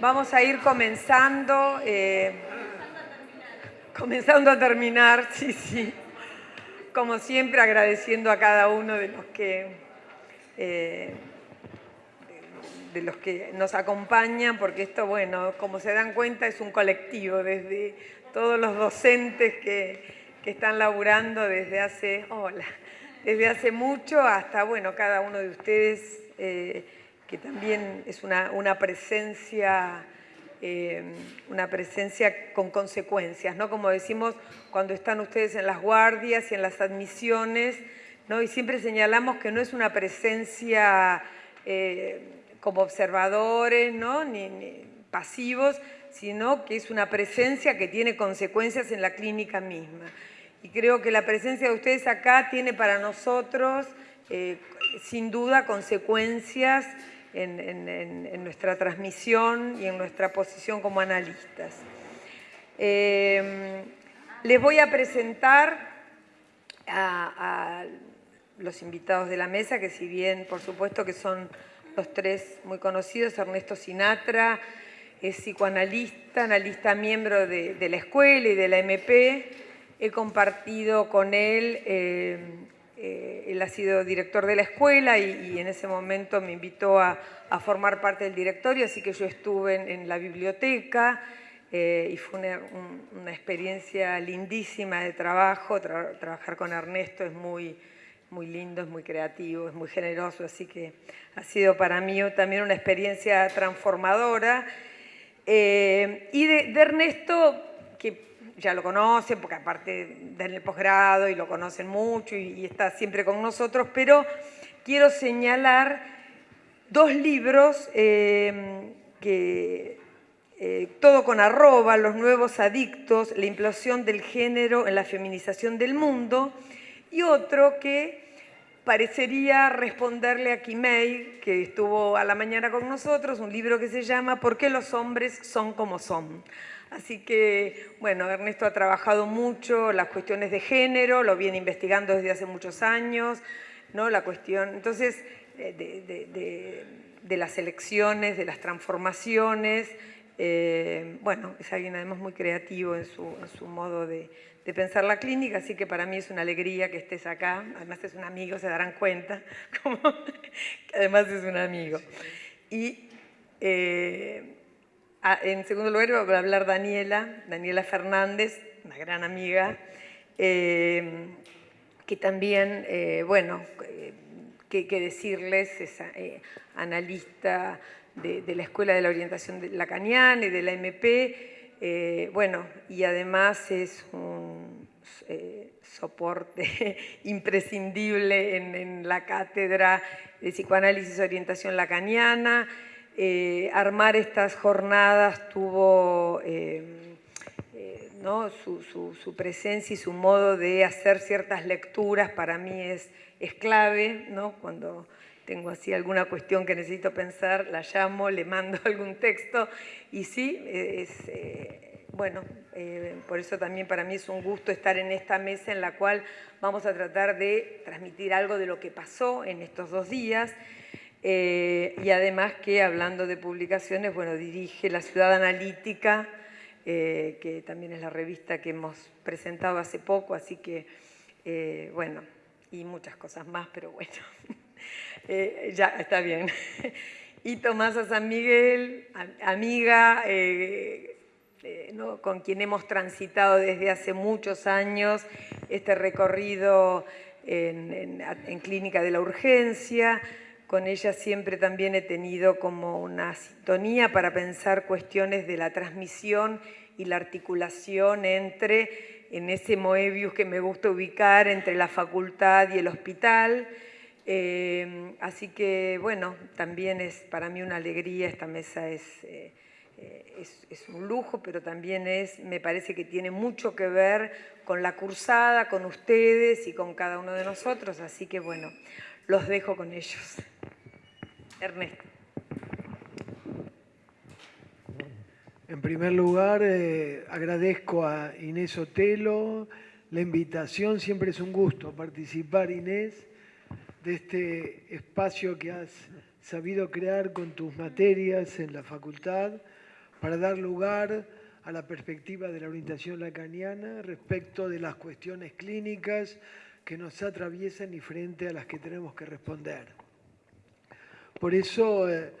Vamos a ir comenzando, eh, comenzando a terminar, sí, sí. Como siempre agradeciendo a cada uno de los que, eh, de los que nos acompañan, porque esto, bueno, como se dan cuenta, es un colectivo, desde todos los docentes que, están laburando desde hace, desde hace mucho hasta, bueno, cada uno de ustedes eh, que también es una, presencia, eh, una presencia con consecuencias, ¿no? Como decimos cuando están ustedes en las guardias y en las admisiones, ¿no? Y siempre señalamos que no es una presencia eh, como observadores, ¿no? Ni, pasivos, sino que es una presencia que tiene consecuencias en la clínica misma. Y creo que la presencia de ustedes acá tiene para nosotros, eh, sin duda, consecuencias en, nuestra transmisión y en nuestra posición como analistas. Eh, les voy a presentar a, los invitados de la mesa, que si bien por supuesto que son los tres muy conocidos, Ernesto Sinatra es psicoanalista, analista miembro de, la escuela y de la MP, he compartido con él eh, eh, él ha sido director de la escuela y, en ese momento me invitó a, formar parte del directorio, así que yo estuve en, la biblioteca eh, y fue una, experiencia lindísima de trabajo. trabajar con Ernesto es muy, muy lindo, es muy creativo, es muy generoso, así que ha sido para mí también una experiencia transformadora. Eh, y de Ernesto, que ya lo conocen, porque aparte del posgrado y lo conocen mucho y, está siempre con nosotros, pero quiero señalar dos libros eh, que eh, todo con arroba, Los nuevos adictos, la implosión del género en la feminización del mundo, y otro que parecería responderle a Kimei, que estuvo a la mañana con nosotros, un libro que se llama ¿Por qué los hombres son como son? Así que, bueno, Ernesto ha trabajado mucho las cuestiones de género, lo viene investigando desde hace muchos años, ¿no? La cuestión, entonces, de, las elecciones, de las transformaciones, eh, bueno, es alguien además muy creativo en su, modo de, pensar la clínica, así que para mí es una alegría que estés acá, además es un amigo, se darán cuenta, que además es un amigo. Y eh, En segundo lugar va a hablar Daniela, Daniela Fernández, una gran amiga, eh, que también, eh, bueno, eh, qué decirles, es analista de, la Escuela de la Orientación Lacaniana y de la MP, bueno, y además es un soporte imprescindible en, en la cátedra de psicoanálisis y orientación lacaniana, eh, armar estas jornadas tuvo eh, eh, su, presencia y su modo de hacer ciertas lecturas para mí es, es clave, cuando tengo así alguna cuestión que necesito pensar, la llamo, le mando algún texto. Y sí, es, bueno, por eso también para mí es un gusto estar en esta mesa en la cual vamos a tratar de transmitir algo de lo que pasó en estos dos días eh, y además que, hablando de publicaciones, bueno, dirige La Ciudad Analítica, eh, que también es la revista que hemos presentado hace poco, así que, eh, bueno, y muchas cosas más, pero bueno, ya está bien. y Tomasa San Miguel, amiga, con quien hemos transitado desde hace muchos años este recorrido en Clínica de la Urgencia, con ella siempre también he tenido como una sintonía para pensar cuestiones de la transmisión y la articulación entre, en ese Moebius que me gusta ubicar, entre la facultad y el hospital. Eh, así que, bueno, también es para mí una alegría, esta mesa es, eh, es, es, un lujo, pero también es, me parece que tiene mucho que ver con la cursada, con ustedes y con cada uno de nosotros, así que bueno, los dejo con ellos. Ernesto. En primer lugar, eh, agradezco a Inés Otelo la invitación. Siempre es un gusto participar, Inés, de este espacio que has sabido crear con tus materias en la facultad para dar lugar a la perspectiva de la orientación lacaniana respecto de las cuestiones clínicas que nos atraviesan y frente a las que tenemos que responder. Por eso, eh,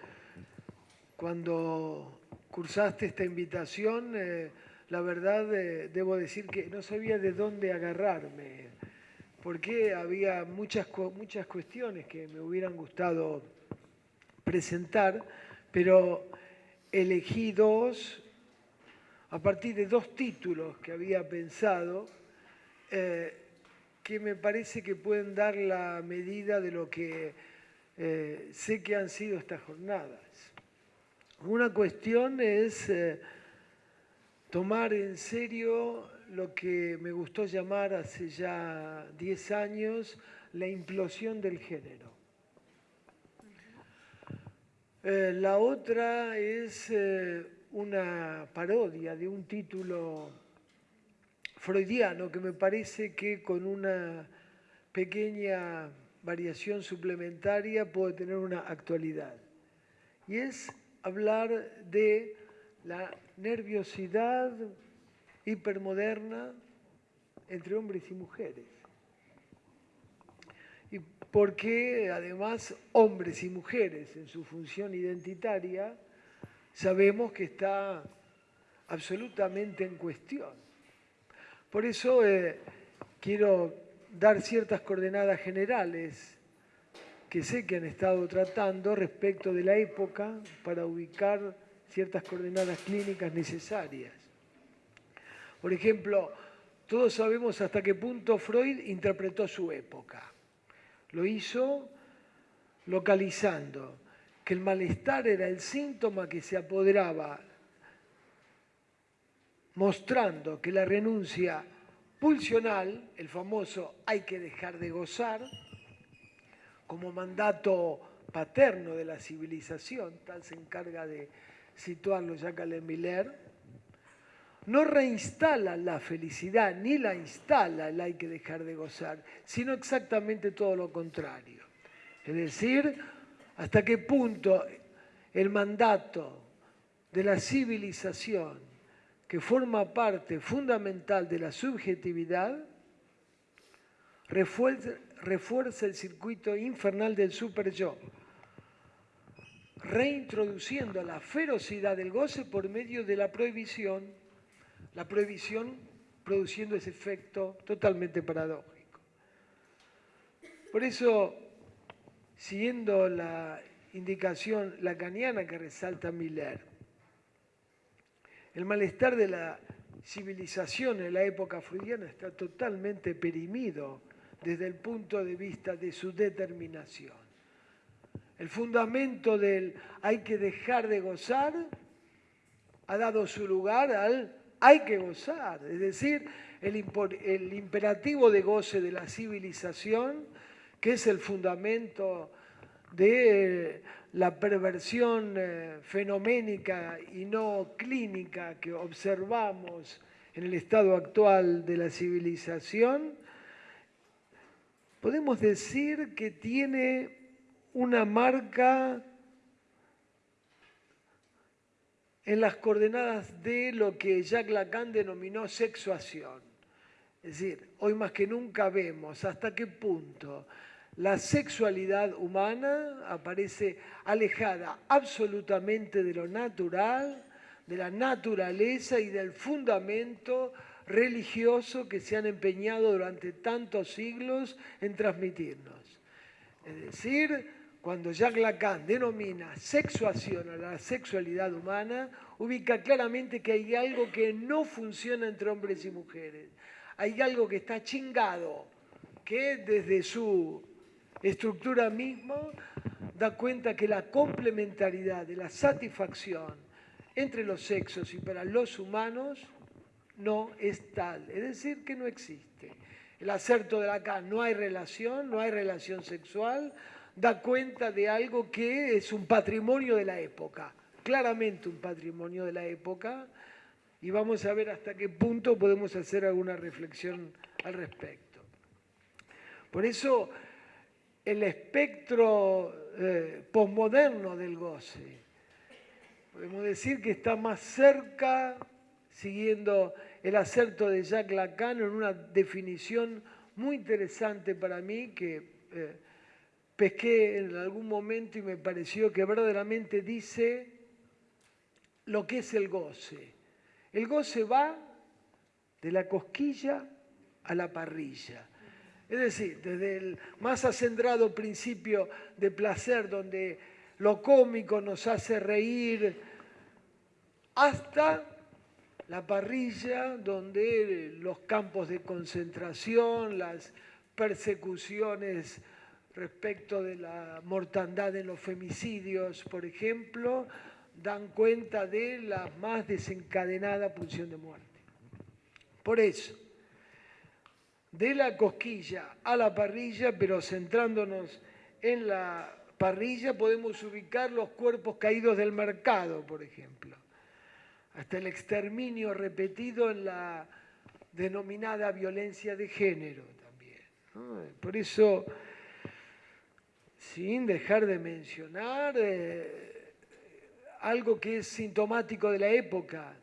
cuando cursaste esta invitación, eh, la verdad eh, debo decir que no sabía de dónde agarrarme, porque había muchas, muchas cuestiones que me hubieran gustado presentar, pero elegí dos a partir de dos títulos que había pensado que me parece que pueden dar la medida de lo que eh, sé que han sido estas jornadas. Una cuestión es eh, tomar en serio lo que me gustó llamar hace ya 10 años la implosión del género. Eh, la otra es una parodia de un título freudiano que me parece que con una pequeña variación suplementaria puede tener una actualidad. Y es hablar de la nerviosidad hipermoderna entre hombres y mujeres. Y porque además hombres y mujeres en su función identitaria sabemos que está absolutamente en cuestión. Por eso eh, quiero dar ciertas coordenadas generales que sé que han estado tratando respecto de la época para ubicar ciertas coordenadas clínicas necesarias. Por ejemplo, todos sabemos hasta qué punto Freud interpretó su época. Lo hizo localizando que el malestar era el síntoma que se apoderaba, mostrando que la renuncia pulsional, el famoso hay que dejar de gozar, como mandato paterno de la civilización, tal se encarga de situarlo Jacques Miller, no reinstala la felicidad ni la instala el hay que dejar de gozar, sino exactamente todo lo contrario. Es decir, hasta qué punto el mandato de la civilización, que forma parte fundamental de la subjetividad, refuerza, el circuito infernal del super-yo, reintroduciendo la ferocidad del goce por medio de la prohibición, la prohibición produciendo ese efecto totalmente paradójico. Por eso, siguiendo la indicación lacaniana que resalta Miller, el malestar de la civilización en la época freudiana está totalmente perimido desde el punto de vista de su determinación. El fundamento del hay que dejar de gozar ha dado su lugar al hay que gozar, es decir, el, imperativo de goce de la civilización, que es el fundamento de la perversión eh, fenoménica y no clínica que observamos en el estado actual de la civilización, podemos decir que tiene una marca en las coordenadas de lo que Jacques Lacan denominó sexuación. Es decir, hoy más que nunca vemos hasta qué punto la sexualidad humana aparece alejada absolutamente de lo natural, de la naturaleza y del fundamento religioso que se han empeñado durante tantos siglos en transmitirnos. Es decir, cuando Jacques Lacan denomina sexuación a la sexualidad humana, ubica claramente que hay algo que no funciona entre hombres y mujeres. Hay algo que está chingado, que desde su estructura misma da cuenta que la complementariedad de la satisfacción entre los sexos y para los humanos no es tal, es decir, que no existe. El acerto de acá no hay relación, no hay relación sexual, da cuenta de algo que es un patrimonio de la época, claramente un patrimonio de la época, y vamos a ver hasta qué punto podemos hacer alguna reflexión al respecto. Por eso el espectro eh, posmoderno del goce, podemos decir que está más cerca, siguiendo el acerto de Jacques Lacan en una definición muy interesante para mí que eh, pesqué en algún momento y me pareció que verdaderamente dice lo que es el goce. El goce va de la cosquilla a la parrilla. Es decir, desde el más acendrado principio de placer, donde lo cómico nos hace reír, hasta la parrilla, donde los campos de concentración, las persecuciones respecto de la mortandad en los femicidios, por ejemplo, dan cuenta de la más desencadenada pulsión de muerte. Por eso, de la cosquilla a la parrilla, pero centrándonos en la parrilla, podemos ubicar los cuerpos caídos del mercado, por ejemplo, hasta el exterminio repetido en la denominada violencia de género también. Por eso, sin dejar de mencionar... Eh, algo que es sintomático de la época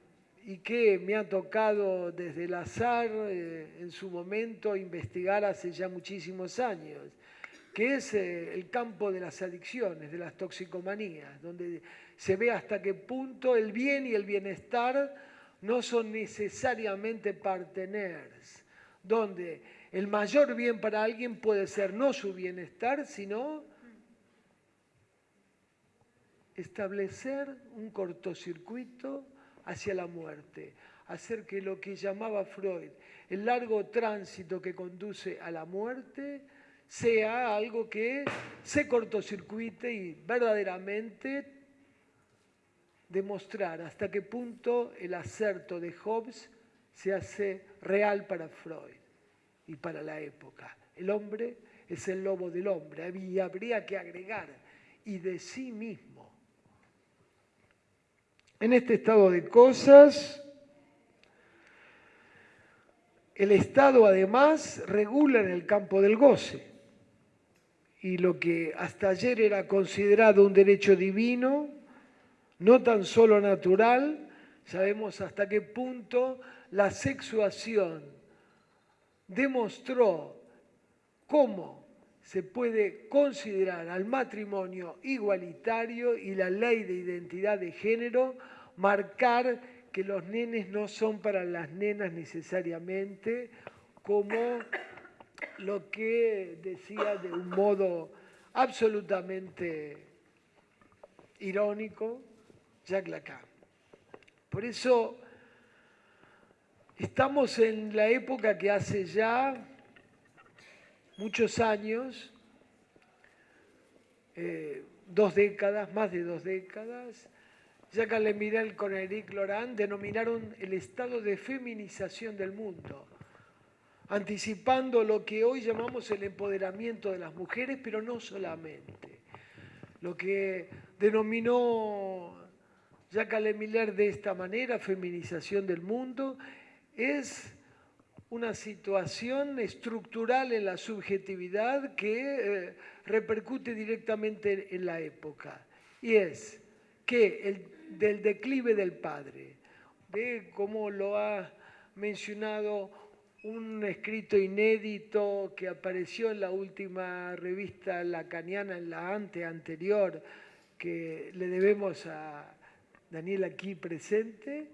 y que me ha tocado desde el azar eh, en su momento investigar hace ya muchísimos años, que es eh, el campo de las adicciones, de las toxicomanías, donde se ve hasta qué punto el bien y el bienestar no son necesariamente parteners, donde el mayor bien para alguien puede ser no su bienestar, sino establecer un cortocircuito hacia la muerte, hacer que lo que llamaba Freud el largo tránsito que conduce a la muerte sea algo que se cortocircuite y verdaderamente demostrar hasta qué punto el acerto de Hobbes se hace real para Freud y para la época. El hombre es el lobo del hombre y habría que agregar y de sí mismo en este estado de cosas, el Estado además regula en el campo del goce. Y lo que hasta ayer era considerado un derecho divino, no tan solo natural, sabemos hasta qué punto la sexuación demostró cómo se puede considerar al matrimonio igualitario y la ley de identidad de género marcar que los nenes no son para las nenas necesariamente, como lo que decía de un modo absolutamente irónico Jacques Lacan. Por eso estamos en la época que hace ya muchos años, eh, dos décadas, más de dos décadas, Jacques Lemirel con Eric Laurent denominaron el estado de feminización del mundo, anticipando lo que hoy llamamos el empoderamiento de las mujeres, pero no solamente. Lo que denominó Jacques Lemiller de esta manera, feminización del mundo, es una situación estructural en la subjetividad que eh, repercute directamente en la época. Y es que el, del declive del padre, de cómo lo ha mencionado un escrito inédito que apareció en la última revista lacaniana, en la ante anterior, que le debemos a Daniel aquí presente,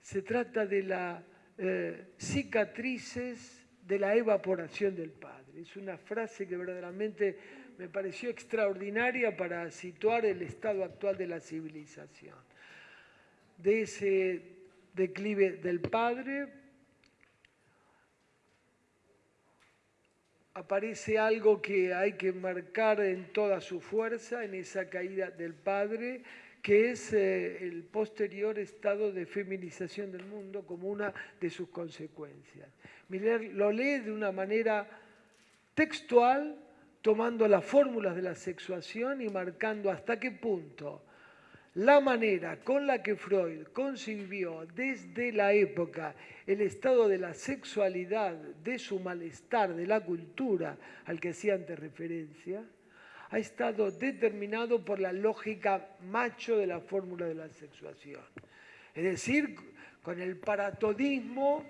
se trata de la eh, cicatrices de la evaporación del Padre. Es una frase que verdaderamente me pareció extraordinaria para situar el estado actual de la civilización. De ese declive del Padre aparece algo que hay que marcar en toda su fuerza, en esa caída del Padre, que es eh, el posterior estado de feminización del mundo como una de sus consecuencias. Miller lo lee de una manera textual, tomando las fórmulas de la sexuación y marcando hasta qué punto la manera con la que Freud concibió desde la época el estado de la sexualidad, de su malestar, de la cultura al que hacía antes referencia, ha estado determinado por la lógica macho de la fórmula de la sexuación. Es decir, con el paratodismo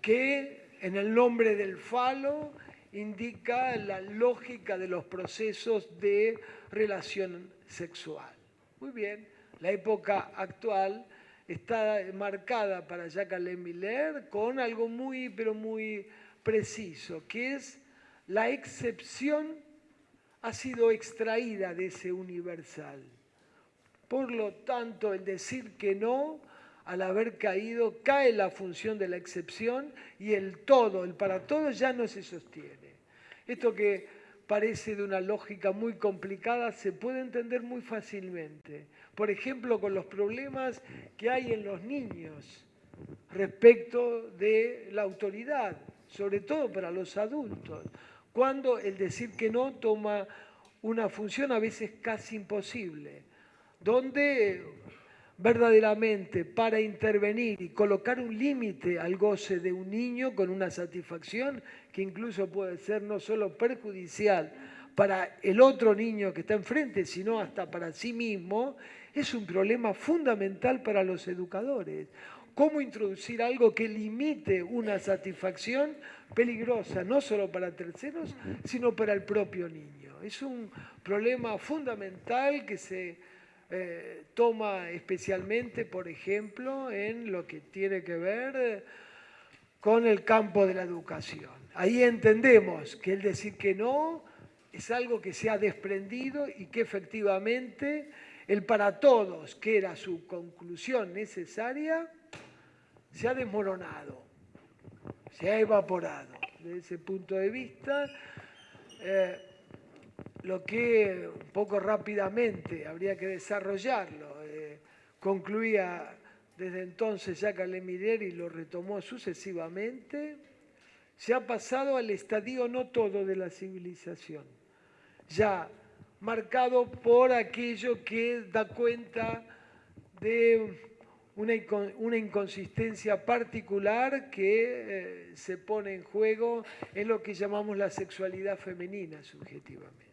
que en el nombre del falo indica la lógica de los procesos de relación sexual. Muy bien, la época actual está marcada para Jacques Alain Miller con algo muy, pero muy preciso, que es la excepción ha sido extraída de ese universal. Por lo tanto, el decir que no, al haber caído, cae la función de la excepción y el todo, el para todo, ya no se sostiene. Esto que parece de una lógica muy complicada se puede entender muy fácilmente. Por ejemplo, con los problemas que hay en los niños respecto de la autoridad, sobre todo para los adultos, cuando el decir que no toma una función a veces casi imposible, donde verdaderamente para intervenir y colocar un límite al goce de un niño con una satisfacción que incluso puede ser no solo perjudicial para el otro niño que está enfrente, sino hasta para sí mismo, es un problema fundamental para los educadores. ¿Cómo introducir algo que limite una satisfacción peligrosa, no solo para terceros, sino para el propio niño? Es un problema fundamental que se eh, toma especialmente, por ejemplo, en lo que tiene que ver con el campo de la educación. Ahí entendemos que el decir que no es algo que se ha desprendido y que efectivamente el para todos, que era su conclusión necesaria, se ha desmoronado, se ha evaporado. Desde ese punto de vista, eh, lo que un poco rápidamente habría que desarrollarlo. Eh, concluía desde entonces Jacques Lemirier y lo retomó sucesivamente, se ha pasado al estadio no todo de la civilización, ya marcado por aquello que da cuenta de una, inconsistencia particular que eh, se pone en juego en lo que llamamos la sexualidad femenina subjetivamente.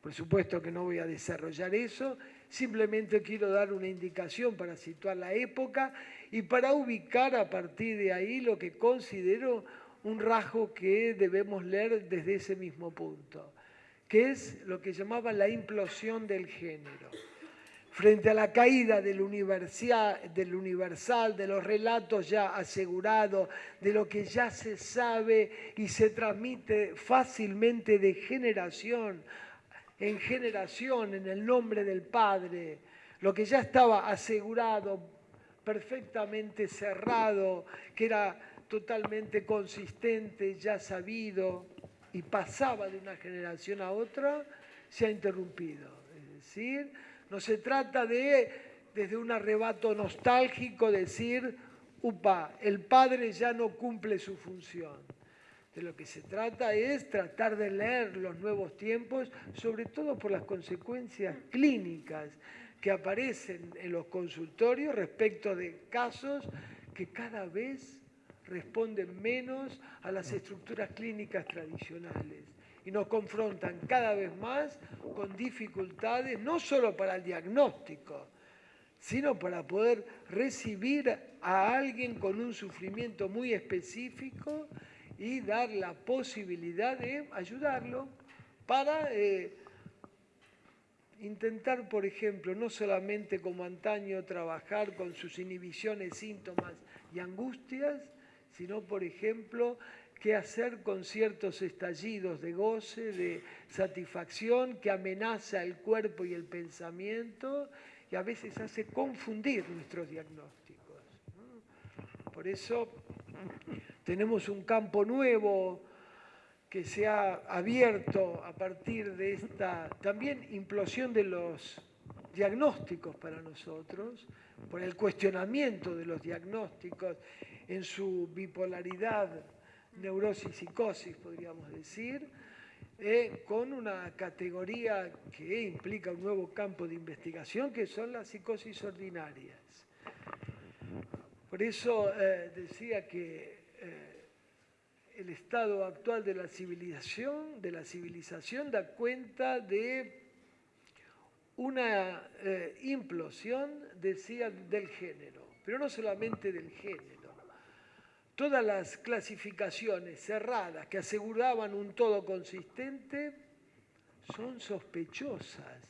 Por supuesto que no voy a desarrollar eso, simplemente quiero dar una indicación para situar la época y para ubicar a partir de ahí lo que considero un rasgo que debemos leer desde ese mismo punto, que es lo que llamaba la implosión del género. Frente a la caída del universal, de los relatos ya asegurados, de lo que ya se sabe y se transmite fácilmente de generación en generación en el nombre del Padre, lo que ya estaba asegurado, perfectamente cerrado, que era totalmente consistente, ya sabido y pasaba de una generación a otra, se ha interrumpido. Es decir, no se trata de, desde un arrebato nostálgico, decir, upa, el Padre ya no cumple su función de lo que se trata es tratar de leer los nuevos tiempos, sobre todo por las consecuencias clínicas que aparecen en los consultorios respecto de casos que cada vez responden menos a las estructuras clínicas tradicionales y nos confrontan cada vez más con dificultades, no solo para el diagnóstico, sino para poder recibir a alguien con un sufrimiento muy específico y dar la posibilidad de ayudarlo para eh, intentar, por ejemplo, no solamente como antaño trabajar con sus inhibiciones, síntomas y angustias, sino, por ejemplo, qué hacer con ciertos estallidos de goce, de satisfacción que amenaza el cuerpo y el pensamiento y a veces hace confundir nuestros diagnósticos. Por eso tenemos un campo nuevo que se ha abierto a partir de esta también implosión de los diagnósticos para nosotros, por el cuestionamiento de los diagnósticos en su bipolaridad, neurosis, psicosis, podríamos decir, eh, con una categoría que implica un nuevo campo de investigación, que son las psicosis ordinarias. Por eso eh, decía que eh, el estado actual de la civilización, de la civilización da cuenta de una implosión, decía, del género, pero no solamente del género Todas las clasificaciones cerradas que aseguraban un todo consistente son sospechosas.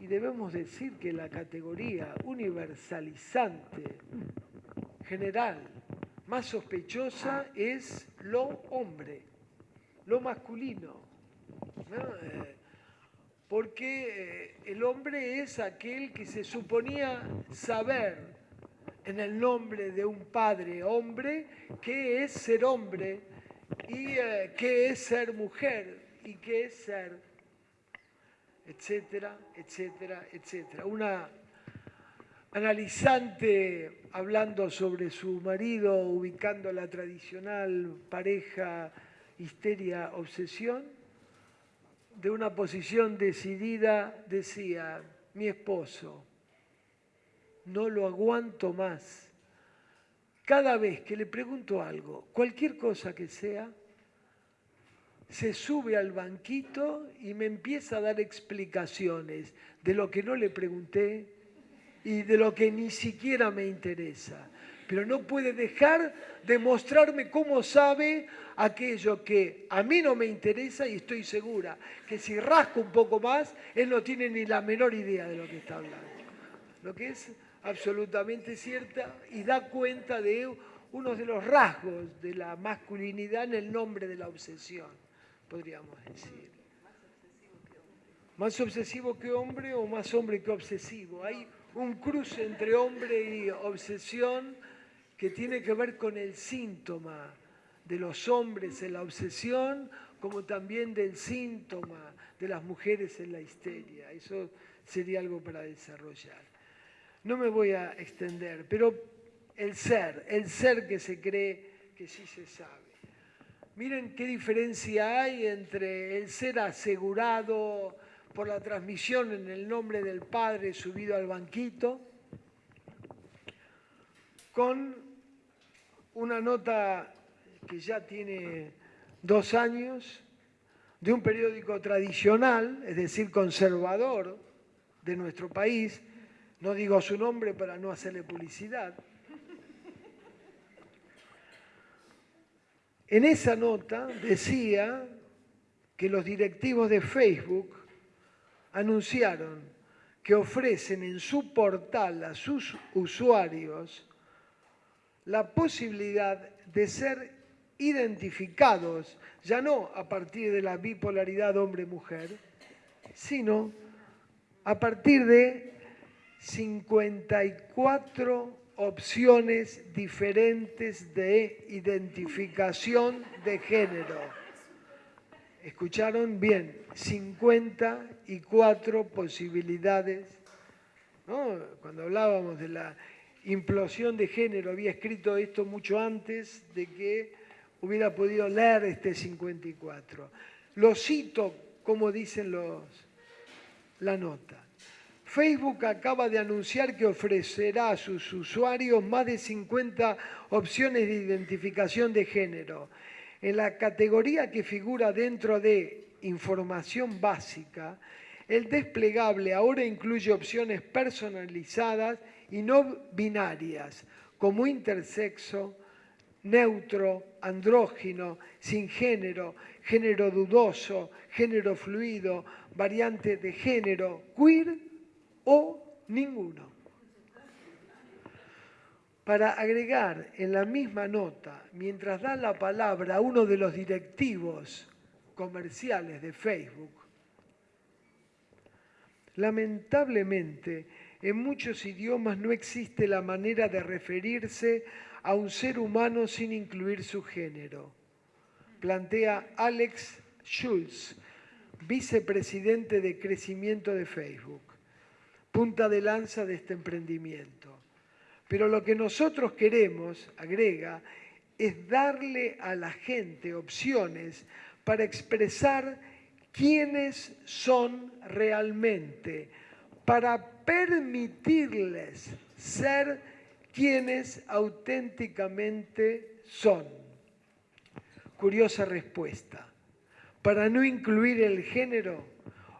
Y debemos decir que la categoría universalizante, general, más sospechosa es lo hombre, lo masculino. Eh, porque eh, el hombre es aquel que se suponía saber en el nombre de un padre hombre, qué es ser hombre y eh, qué es ser mujer y qué es ser, etcétera, etcétera, etcétera. Una analizante hablando sobre su marido, ubicando la tradicional pareja histeria-obsesión, de una posición decidida decía, mi esposo, no lo aguanto más. Cada vez que le pregunto algo, cualquier cosa que sea, se sube al banquito y me empieza a dar explicaciones de lo que no le pregunté y de lo que ni siquiera me interesa. Pero no puede dejar de mostrarme cómo sabe aquello que a mí no me interesa y estoy segura que si rasco un poco más, él no tiene ni la menor idea de lo que está hablando. Lo que es absolutamente cierta y da cuenta de uno de los rasgos de la masculinidad en el nombre de la obsesión, podríamos decir. Más obsesivo que hombre o más hombre que obsesivo. Hay un cruce entre hombre y obsesión que tiene que ver con el síntoma de los hombres en la obsesión, como también del síntoma de las mujeres en la histeria. Eso sería algo para desarrollar. No me voy a extender, pero el ser, el ser que se cree que sí se sabe. Miren qué diferencia hay entre el ser asegurado por la transmisión en el nombre del Padre subido al banquito, con una nota que ya tiene dos años, de un periódico tradicional, es decir, conservador de nuestro país, no digo su nombre para no hacerle publicidad. En esa nota decía que los directivos de Facebook anunciaron que ofrecen en su portal a sus usuarios la posibilidad de ser identificados, ya no a partir de la bipolaridad hombre-mujer, sino a partir de 54 opciones diferentes de identificación de género. ¿Escucharon bien? 54 posibilidades. Cuando hablábamos de la implosión de género, había escrito esto mucho antes de que hubiera podido leer este 54. Lo cito como dicen los, la nota. Facebook acaba de anunciar que ofrecerá a sus usuarios más de 50 opciones de identificación de género. En la categoría que figura dentro de información básica, el desplegable ahora incluye opciones personalizadas y no binarias, como intersexo, neutro, andrógino, sin género, género dudoso, género fluido, variante de género, queer o ninguno. Para agregar en la misma nota, mientras da la palabra a uno de los directivos comerciales de Facebook, lamentablemente en muchos idiomas no existe la manera de referirse a un ser humano sin incluir su género. Plantea Alex Schulz, vicepresidente de crecimiento de Facebook, punta de lanza de este emprendimiento. Pero lo que nosotros queremos, agrega, es darle a la gente opciones para expresar quiénes son realmente, para permitirles ser quienes auténticamente son. Curiosa respuesta. Para no incluir el género,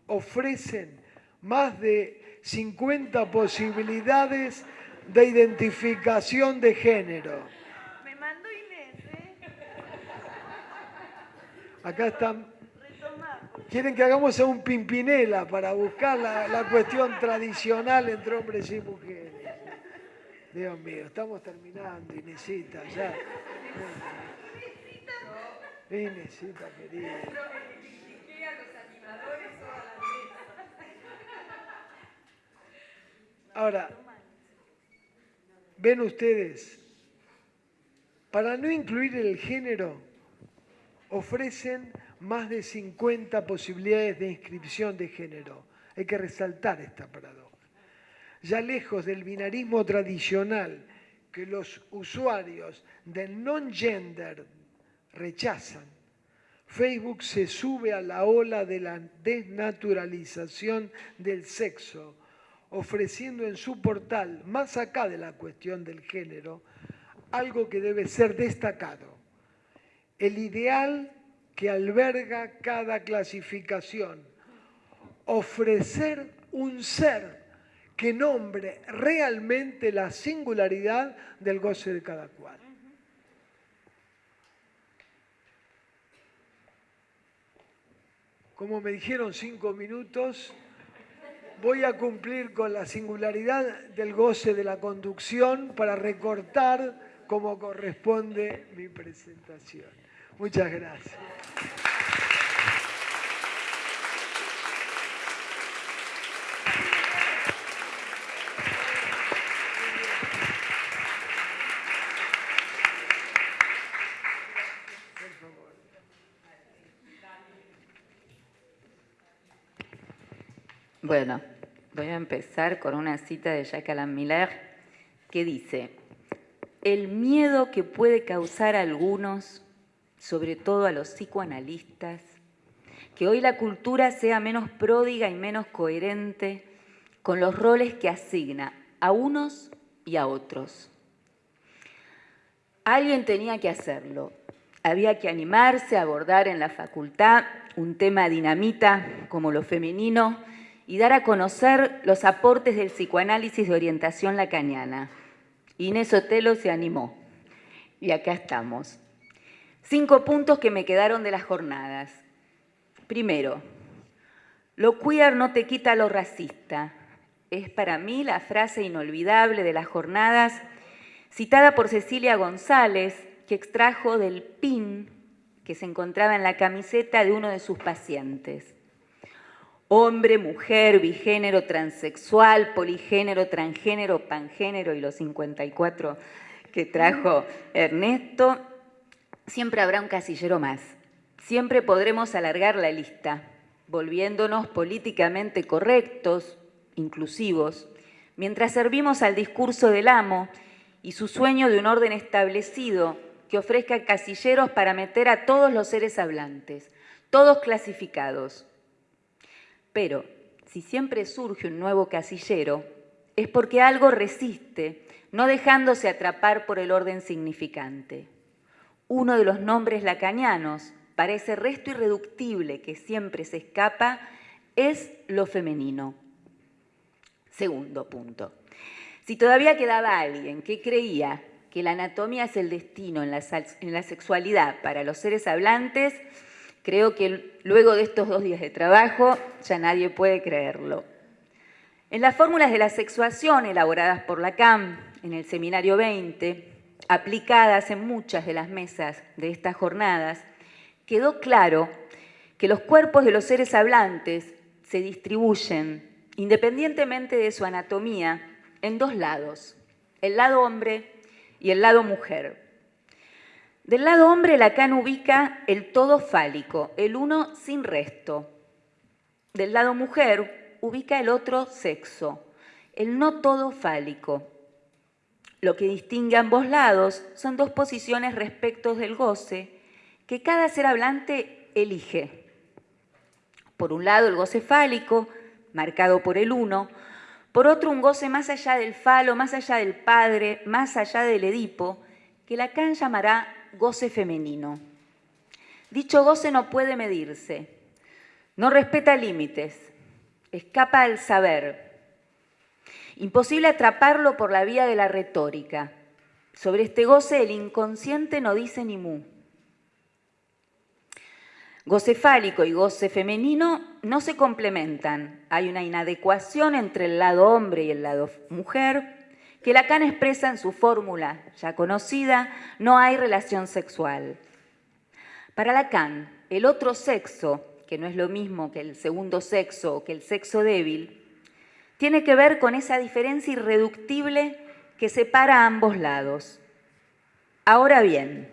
ofrecen más de 50 posibilidades de identificación de género. Me mando Inés, ¿eh? Acá están. Quieren que hagamos un pimpinela para buscar la, la cuestión tradicional entre hombres y mujeres. Dios mío, estamos terminando, Inesita, ya. Inesita, querida. Ahora, ven ustedes, para no incluir el género, ofrecen más de 50 posibilidades de inscripción de género. Hay que resaltar esta paradoja. Ya lejos del binarismo tradicional que los usuarios del non-gender rechazan, Facebook se sube a la ola de la desnaturalización del sexo, ofreciendo en su portal, más acá de la cuestión del género, algo que debe ser destacado. El ideal que alberga cada clasificación. Ofrecer un ser que nombre realmente la singularidad del goce de cada cual. Como me dijeron cinco minutos, voy a cumplir con la singularidad del goce de la conducción para recortar como corresponde mi presentación. Muchas gracias. Bueno, voy a empezar con una cita de Jacques Alain Miller que dice, el miedo que puede causar a algunos, sobre todo a los psicoanalistas, que hoy la cultura sea menos pródiga y menos coherente con los roles que asigna a unos y a otros. Alguien tenía que hacerlo. Había que animarse a abordar en la facultad un tema dinamita como lo femenino y dar a conocer los aportes del psicoanálisis de orientación lacaniana. Inés Otelo se animó. Y acá estamos. Cinco puntos que me quedaron de las jornadas. Primero, lo queer no te quita lo racista. Es para mí la frase inolvidable de las jornadas, citada por Cecilia González, que extrajo del pin que se encontraba en la camiseta de uno de sus pacientes hombre, mujer, bigénero, transexual, poligénero, transgénero, pangénero y los 54 que trajo Ernesto, siempre habrá un casillero más. Siempre podremos alargar la lista, volviéndonos políticamente correctos, inclusivos, mientras servimos al discurso del amo y su sueño de un orden establecido que ofrezca casilleros para meter a todos los seres hablantes, todos clasificados, pero si siempre surge un nuevo casillero, es porque algo resiste, no dejándose atrapar por el orden significante. Uno de los nombres lacanianos para ese resto irreductible que siempre se escapa es lo femenino. Segundo punto. Si todavía quedaba alguien que creía que la anatomía es el destino en la, en la sexualidad para los seres hablantes, Creo que luego de estos dos días de trabajo ya nadie puede creerlo. En las fórmulas de la sexuación elaboradas por la CAM en el seminario 20, aplicadas en muchas de las mesas de estas jornadas, quedó claro que los cuerpos de los seres hablantes se distribuyen, independientemente de su anatomía, en dos lados, el lado hombre y el lado mujer. Del lado hombre, Lacan ubica el todo fálico, el uno sin resto, del lado mujer ubica el otro sexo, el no todo fálico. Lo que distingue a ambos lados son dos posiciones respecto del goce que cada ser hablante elige. Por un lado el goce fálico, marcado por el uno, por otro un goce más allá del falo, más allá del padre, más allá del Edipo, que Lacan llamará goce femenino. Dicho goce no puede medirse, no respeta límites, escapa al saber. Imposible atraparlo por la vía de la retórica. Sobre este goce el inconsciente no dice ni mu. Goce fálico y goce femenino no se complementan. Hay una inadecuación entre el lado hombre y el lado mujer que Lacan expresa en su fórmula ya conocida, no hay relación sexual. Para Lacan, el otro sexo, que no es lo mismo que el segundo sexo o que el sexo débil, tiene que ver con esa diferencia irreductible que separa a ambos lados. Ahora bien,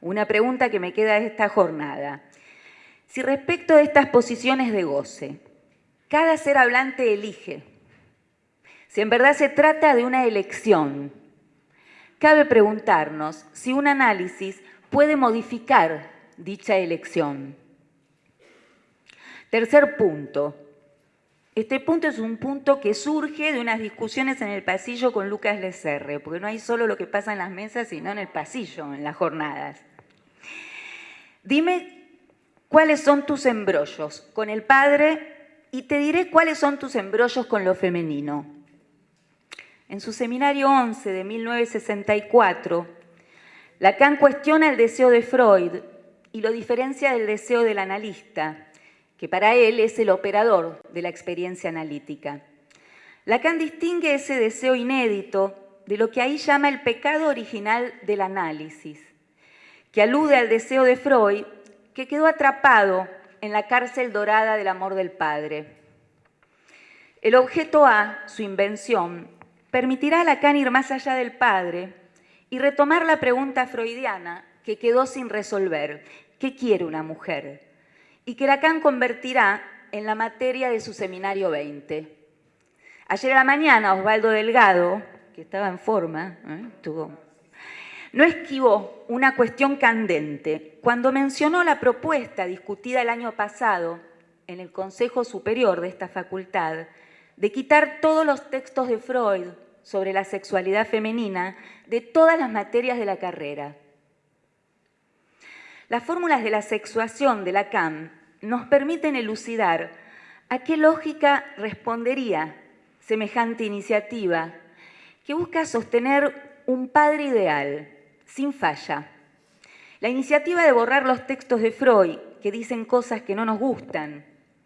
una pregunta que me queda esta jornada. Si respecto de estas posiciones de goce, cada ser hablante elige, si en verdad se trata de una elección, cabe preguntarnos si un análisis puede modificar dicha elección. Tercer punto. Este punto es un punto que surge de unas discusiones en el pasillo con Lucas Lecerre, porque no hay solo lo que pasa en las mesas, sino en el pasillo, en las jornadas. Dime cuáles son tus embrollos con el padre y te diré cuáles son tus embrollos con lo femenino. En su seminario 11 de 1964, Lacan cuestiona el deseo de Freud y lo diferencia del deseo del analista, que para él es el operador de la experiencia analítica. Lacan distingue ese deseo inédito de lo que ahí llama el pecado original del análisis que alude al deseo de Freud, que quedó atrapado en la cárcel dorada del amor del padre. El objeto A, su invención, permitirá a Lacan ir más allá del padre y retomar la pregunta freudiana que quedó sin resolver, ¿qué quiere una mujer? Y que Lacan convertirá en la materia de su seminario 20. Ayer a la mañana Osvaldo Delgado, que estaba en forma, ¿eh? no esquivó una cuestión candente cuando mencionó la propuesta discutida el año pasado en el Consejo Superior de esta facultad de quitar todos los textos de Freud sobre la sexualidad femenina de todas las materias de la carrera. Las fórmulas de la sexuación de Lacan nos permiten elucidar a qué lógica respondería semejante iniciativa que busca sostener un padre ideal sin falla. La iniciativa de borrar los textos de Freud, que dicen cosas que no nos gustan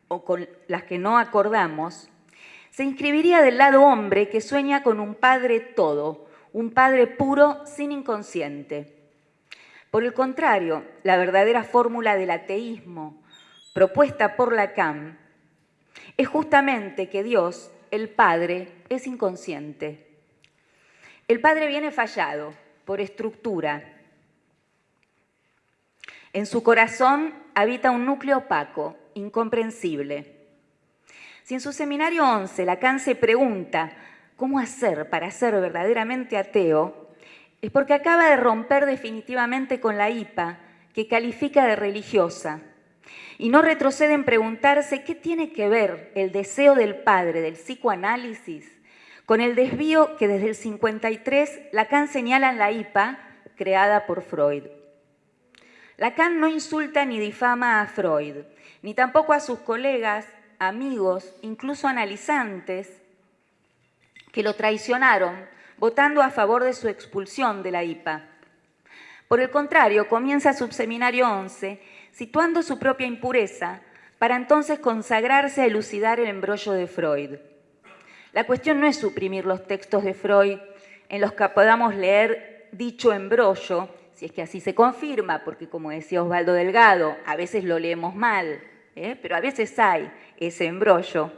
o con las que no acordamos, se inscribiría del lado hombre que sueña con un padre todo, un padre puro sin inconsciente. Por el contrario, la verdadera fórmula del ateísmo propuesta por Lacan es justamente que Dios, el Padre, es inconsciente. El Padre viene fallado, por estructura. En su corazón habita un núcleo opaco, incomprensible. Si en su seminario 11 Lacan se pregunta cómo hacer para ser verdaderamente ateo, es porque acaba de romper definitivamente con la IPA, que califica de religiosa, y no retrocede en preguntarse qué tiene que ver el deseo del padre del psicoanálisis con el desvío que desde el 53 Lacan señala en la IPA, creada por Freud. Lacan no insulta ni difama a Freud, ni tampoco a sus colegas, amigos, incluso analizantes, que lo traicionaron votando a favor de su expulsión de la IPA. Por el contrario, comienza su seminario 11 situando su propia impureza para entonces consagrarse a elucidar el embrollo de Freud. La cuestión no es suprimir los textos de Freud en los que podamos leer dicho embrollo, si es que así se confirma, porque como decía Osvaldo Delgado, a veces lo leemos mal, ¿eh? pero a veces hay ese embrollo.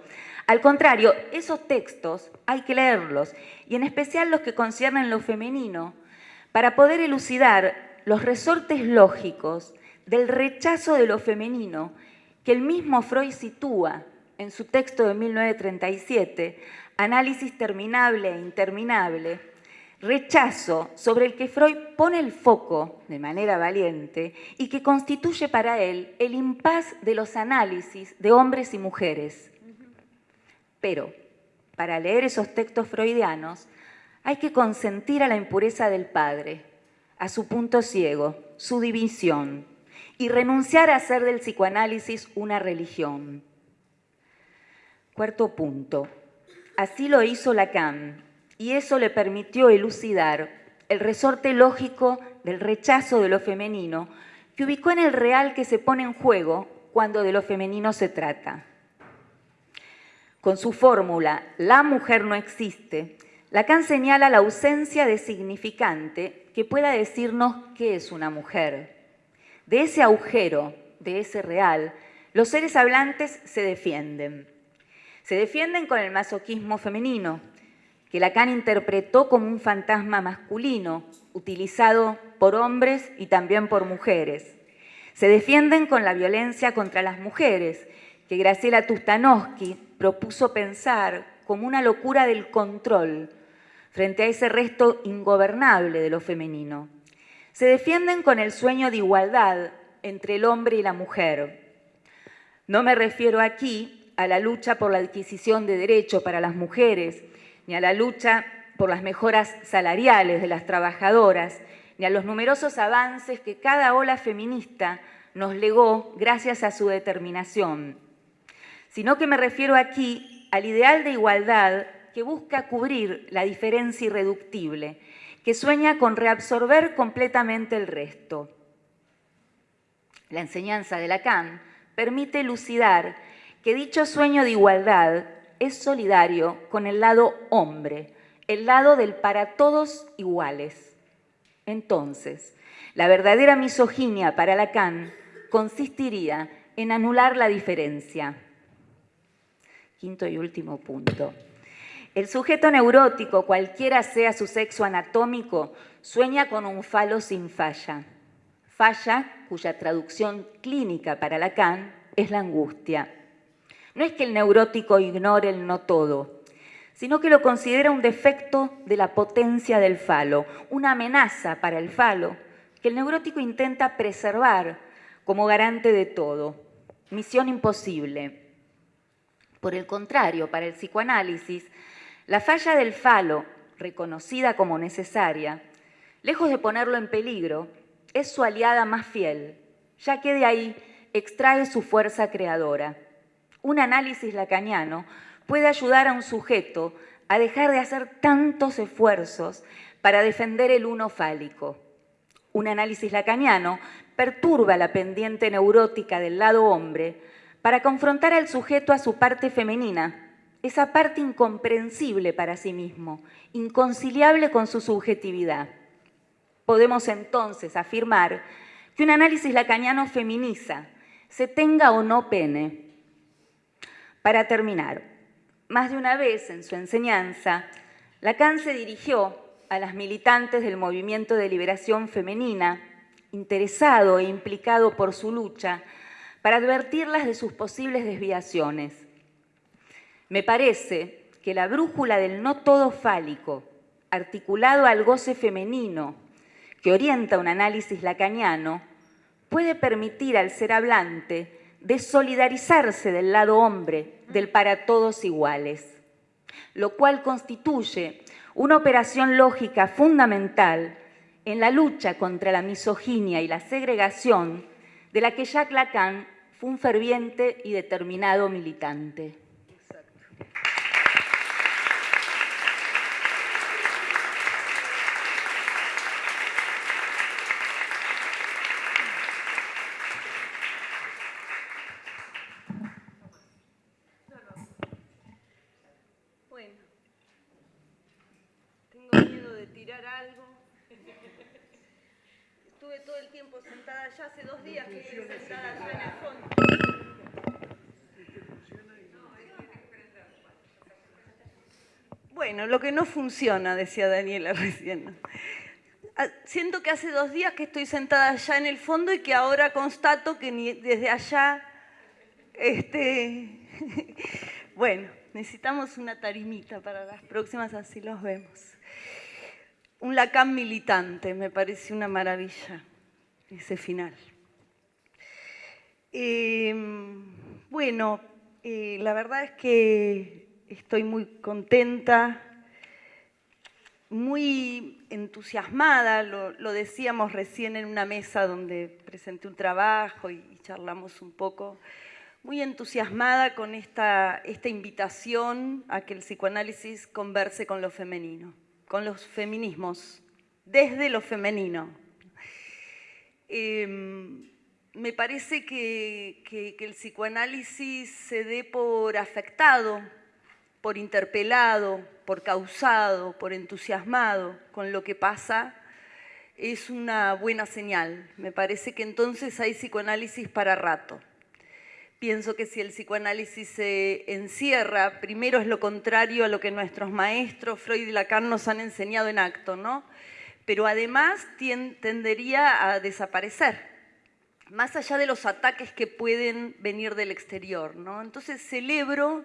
Al contrario, esos textos hay que leerlos, y en especial los que conciernen lo femenino, para poder elucidar los resortes lógicos del rechazo de lo femenino que el mismo Freud sitúa en su texto de 1937, Análisis terminable e interminable, rechazo sobre el que Freud pone el foco de manera valiente y que constituye para él el impas de los análisis de hombres y mujeres. Pero, para leer esos textos freudianos, hay que consentir a la impureza del padre, a su punto ciego, su división, y renunciar a hacer del psicoanálisis una religión. Cuarto punto. Así lo hizo Lacan, y eso le permitió elucidar el resorte lógico del rechazo de lo femenino que ubicó en el real que se pone en juego cuando de lo femenino se trata. Con su fórmula, la mujer no existe, Lacan señala la ausencia de significante que pueda decirnos qué es una mujer. De ese agujero, de ese real, los seres hablantes se defienden. Se defienden con el masoquismo femenino, que Lacan interpretó como un fantasma masculino, utilizado por hombres y también por mujeres. Se defienden con la violencia contra las mujeres, que Graciela Tustanowski propuso pensar como una locura del control frente a ese resto ingobernable de lo femenino. Se defienden con el sueño de igualdad entre el hombre y la mujer. No me refiero aquí a la lucha por la adquisición de derecho para las mujeres, ni a la lucha por las mejoras salariales de las trabajadoras, ni a los numerosos avances que cada ola feminista nos legó gracias a su determinación, sino que me refiero aquí al ideal de igualdad que busca cubrir la diferencia irreductible, que sueña con reabsorber completamente el resto. La enseñanza de Lacan permite elucidar que dicho sueño de igualdad es solidario con el lado hombre, el lado del para todos iguales. Entonces, la verdadera misoginia para Lacan consistiría en anular la diferencia. Quinto y último punto. El sujeto neurótico, cualquiera sea su sexo anatómico, sueña con un falo sin falla. Falla cuya traducción clínica para Lacan es la angustia. No es que el neurótico ignore el no todo, sino que lo considera un defecto de la potencia del falo, una amenaza para el falo que el neurótico intenta preservar como garante de todo. Misión imposible. Por el contrario, para el psicoanálisis, la falla del falo, reconocida como necesaria, lejos de ponerlo en peligro, es su aliada más fiel, ya que de ahí extrae su fuerza creadora. Un análisis lacaniano puede ayudar a un sujeto a dejar de hacer tantos esfuerzos para defender el uno fálico. Un análisis lacaniano perturba la pendiente neurótica del lado hombre para confrontar al sujeto a su parte femenina, esa parte incomprensible para sí mismo, inconciliable con su subjetividad. Podemos entonces afirmar que un análisis lacaniano feminiza, se tenga o no pene, para terminar, más de una vez en su enseñanza, Lacan se dirigió a las militantes del movimiento de liberación femenina, interesado e implicado por su lucha, para advertirlas de sus posibles desviaciones. Me parece que la brújula del no todo fálico, articulado al goce femenino, que orienta un análisis lacaniano, puede permitir al ser hablante de solidarizarse del lado hombre, del para todos iguales, lo cual constituye una operación lógica fundamental en la lucha contra la misoginia y la segregación de la que Jacques Lacan fue un ferviente y determinado militante. Hace dos días que sentada en el fondo. Bueno, lo que no funciona, decía Daniela recién. Ah, siento que hace dos días que estoy sentada allá en el fondo y que ahora constato que ni desde allá Este, bueno, necesitamos una tarimita para las próximas, así los vemos. Un Lacan militante, me parece una maravilla ese final. Em, bueno, eh, la verdad es que estoy muy contenta, muy entusiasmada, lo, decíamos recién en una mesa donde presenté un trabajo y, charlamos un poco, muy entusiasmada con esta, esta invitación a que el psicoanálisis converse con lo femenino, con los feminismos, desde lo femenino. Em, me parece que, que, el psicoanálisis se dé por afectado, por interpelado, por causado, por entusiasmado con lo que pasa, es una buena señal. Me parece que entonces hay psicoanálisis para rato. Pienso que si el psicoanálisis se encierra, primero es lo contrario a lo que nuestros maestros, Freud y Lacan, nos han enseñado en acto, ¿no? Pero además tendería a desaparecer más allá de los ataques que pueden venir del exterior. ¿no? Entonces celebro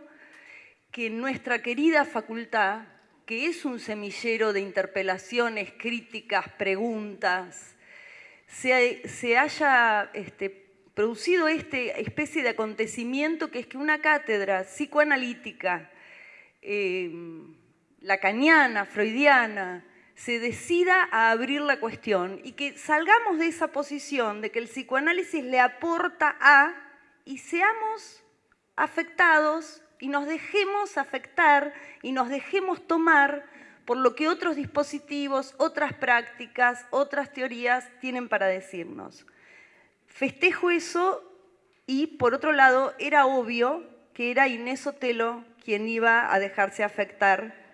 que nuestra querida facultad, que es un semillero de interpelaciones, críticas, preguntas, se, haya este, producido esta especie de acontecimiento que es que una cátedra psicoanalítica, eh, lacaniana, freudiana, se decida a abrir la cuestión y que salgamos de esa posición de que el psicoanálisis le aporta a y seamos afectados y nos dejemos afectar y nos dejemos tomar por lo que otros dispositivos, otras prácticas, otras teorías tienen para decirnos. Festejo eso y, por otro lado, era obvio que era Inés Otelo quien iba a dejarse afectar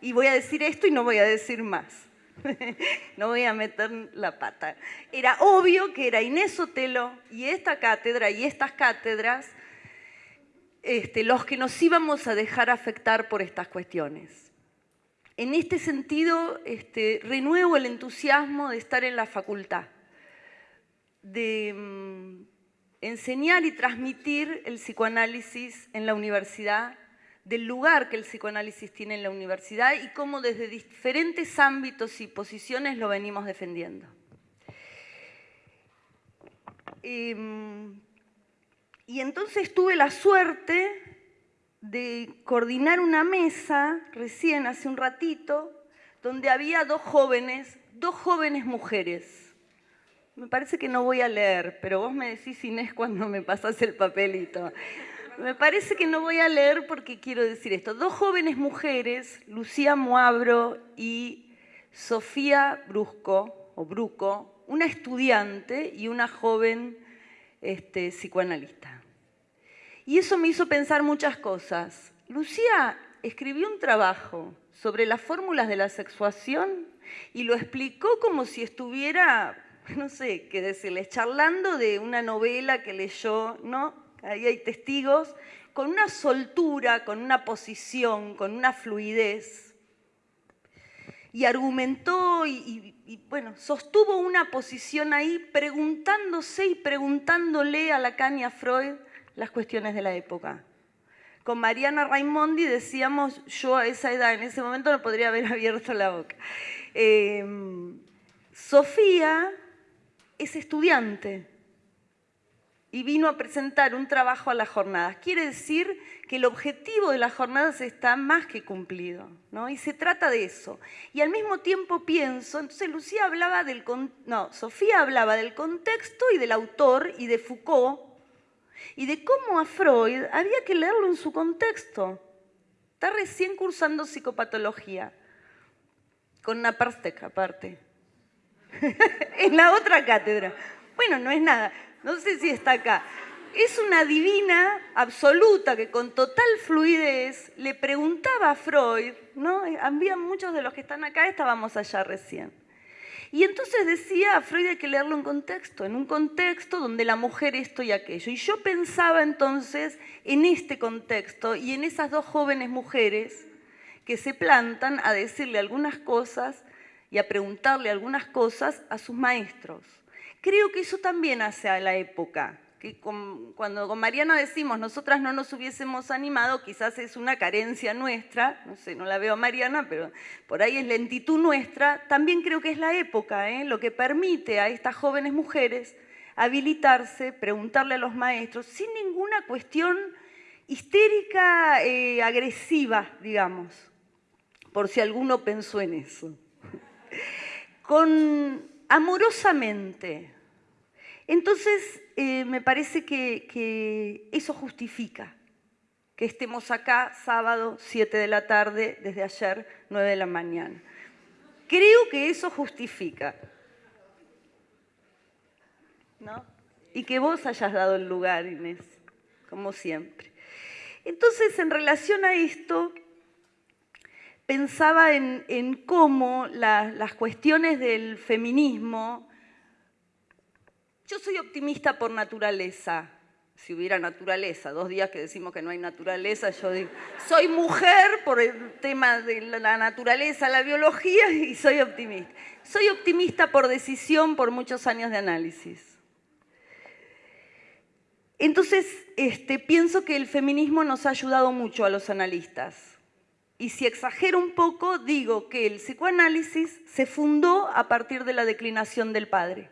y voy a decir esto y no voy a decir más. no voy a meter la pata. Era obvio que era Inés Sotelo y esta cátedra y estas cátedras este, los que nos íbamos a dejar afectar por estas cuestiones. En este sentido, este, renuevo el entusiasmo de estar en la facultad, de mm, enseñar y transmitir el psicoanálisis en la universidad del lugar que el psicoanálisis tiene en la universidad y cómo desde diferentes ámbitos y posiciones lo venimos defendiendo. Em, y entonces tuve la suerte de coordinar una mesa recién hace un ratito donde había dos jóvenes, dos jóvenes mujeres. Me parece que no voy a leer, pero vos me decís, Inés, cuando me pasas el papelito. Me parece que no voy a leer porque quiero decir esto. Dos jóvenes mujeres, Lucía Moabro y Sofía Brusco, o Bruco, una estudiante y una joven este, psicoanalista. Y eso me hizo pensar muchas cosas. Lucía escribió un trabajo sobre las fórmulas de la sexuación y lo explicó como si estuviera, no sé qué decirles, charlando de una novela que leyó, ¿no? Ahí hay testigos, con una soltura, con una posición, con una fluidez. Y argumentó y, bueno, sostuvo una posición ahí preguntándose y preguntándole a Lacan y a Freud las cuestiones de la época. Con Mariana Raimondi decíamos, yo a esa edad, en ese momento no podría haber abierto la boca. Eh, Sofía es estudiante, y vino a presentar un trabajo a las jornadas. Quiere decir que el objetivo de las jornadas está más que cumplido, ¿no? Y se trata de eso. Y al mismo tiempo pienso, entonces Lucía hablaba del, no, Sofía hablaba del contexto y del autor y de Foucault y de cómo a Freud había que leerlo en su contexto. Está recién cursando psicopatología, con una Parstek aparte, en la otra cátedra. Bueno, no es nada no sé si está acá. Es una divina absoluta que con total fluidez le preguntaba a Freud, ¿no? Había muchos de los que están acá, estábamos allá recién. Y entonces decía a Freud hay que leerlo en contexto, en un contexto donde la mujer esto y aquello. Y yo pensaba entonces en este contexto y en esas dos jóvenes mujeres que se plantan a decirle algunas cosas y a preguntarle algunas cosas a sus maestros. Creo que eso también hace a la época. que cuando con Mariana decimos nosotras no nos hubiésemos animado, quizás es una carencia nuestra, no sé, no la veo a Mariana, pero por ahí es lentitud nuestra, también creo que es la época, ¿eh? lo que permite a estas jóvenes mujeres habilitarse, preguntarle a los maestros, sin ninguna cuestión histérica, eh, agresiva, digamos, por si alguno pensó en eso. Con amorosamente. Entonces, eh, me parece que, eso justifica que estemos acá sábado 7 de la tarde, desde ayer 9 de la mañana. Creo que eso justifica. ¿No? Y que vos hayas dado el lugar, Inés, como siempre. Entonces, en relación a esto, pensaba en, cómo las cuestiones del feminismo yo soy optimista por naturaleza. Si hubiera naturaleza, dos días que decimos que no hay naturaleza, yo digo, soy mujer por el tema de la naturaleza, la biología, y soy optimista. Soy optimista por decisión, por muchos años de análisis. Entonces, este, pienso que el feminismo nos ha ayudado mucho a los analistas. Y si exagero un poco, digo que el psicoanálisis se fundó a partir de la declinación del padre.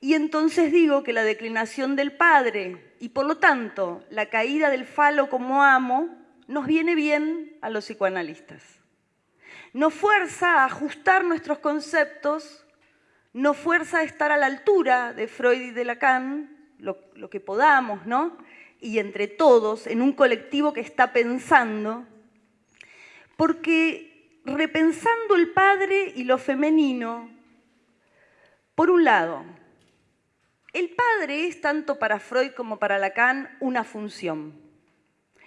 Y entonces digo que la declinación del padre y por lo tanto la caída del falo como amo nos viene bien a los psicoanalistas. Nos fuerza a ajustar nuestros conceptos, nos fuerza a estar a la altura de Freud y de Lacan, lo, lo que podamos, ¿no? Y entre todos, en un colectivo que está pensando, porque repensando el padre y lo femenino, por un lado, el padre es tanto para Freud como para Lacan una función.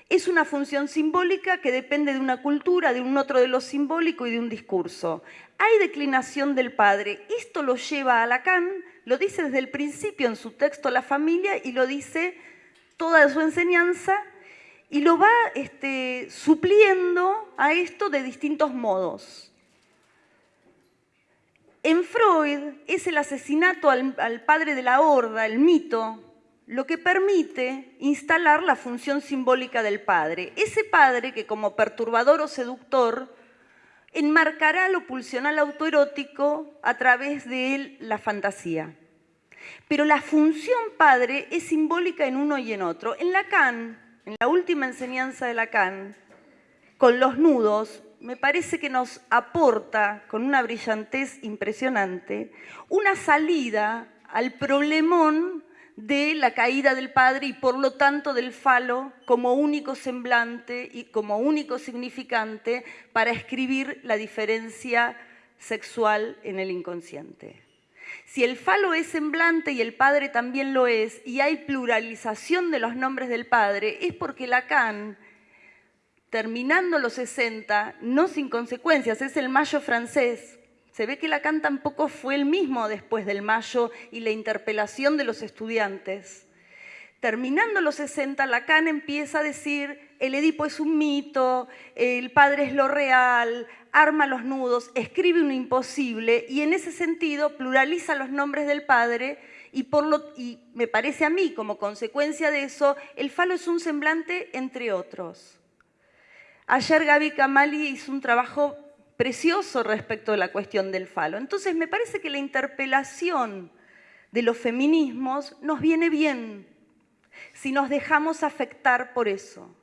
Es una función simbólica que depende de una cultura, de un otro de lo simbólico y de un discurso. Hay declinación del padre. Esto lo lleva a Lacan, lo dice desde el principio en su texto La familia y lo dice toda su enseñanza y lo va este, supliendo a esto de distintos modos. En Freud es el asesinato al, padre de la horda, el mito, lo que permite instalar la función simbólica del padre. Ese padre que como perturbador o seductor enmarcará lo pulsional autoerótico a través de la fantasía. Pero la función padre es simbólica en uno y en otro. En Lacan, en la última enseñanza de Lacan, con los nudos, me parece que nos aporta con una brillantez impresionante una salida al problemón de la caída del padre y por lo tanto del falo como único semblante y como único significante para escribir la diferencia sexual en el inconsciente. Si el falo es semblante y el padre también lo es, y hay pluralización de los nombres del padre, es porque Lacan terminando los 60, no sin consecuencias, es el mayo francés. Se ve que Lacan tampoco fue el mismo después del mayo y la interpelación de los estudiantes. Terminando los 60, Lacan empieza a decir, el Edipo es un mito, el padre es lo real, arma los nudos, escribe un imposible y en ese sentido pluraliza los nombres del padre y, por lo, y me parece a mí, como consecuencia de eso, el falo es un semblante entre otros. Ayer Gaby Kamali hizo un trabajo precioso respecto a la cuestión del falo. Entonces me parece que la interpelación de los feminismos nos viene bien si nos dejamos afectar por eso,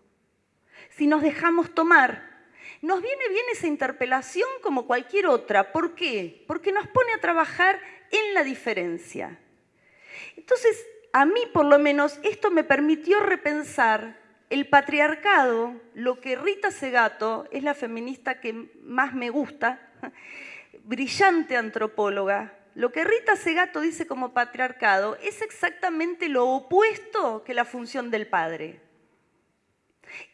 si nos dejamos tomar. Nos viene bien esa interpelación como cualquier otra. ¿Por qué? Porque nos pone a trabajar en la diferencia. Entonces, a mí por lo menos esto me permitió repensar el patriarcado, lo que Rita Segato, es la feminista que más me gusta, brillante antropóloga, lo que Rita Segato dice como patriarcado es exactamente lo opuesto que la función del padre.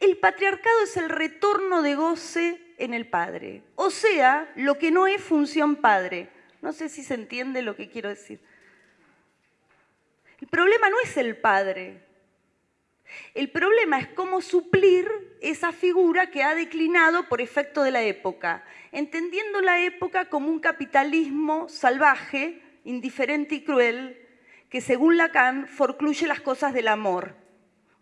El patriarcado es el retorno de goce en el padre, o sea, lo que no es función padre. No sé si se entiende lo que quiero decir. El problema no es el padre, el problema es cómo suplir esa figura que ha declinado por efecto de la época, entendiendo la época como un capitalismo salvaje, indiferente y cruel, que según Lacan forcluye las cosas del amor.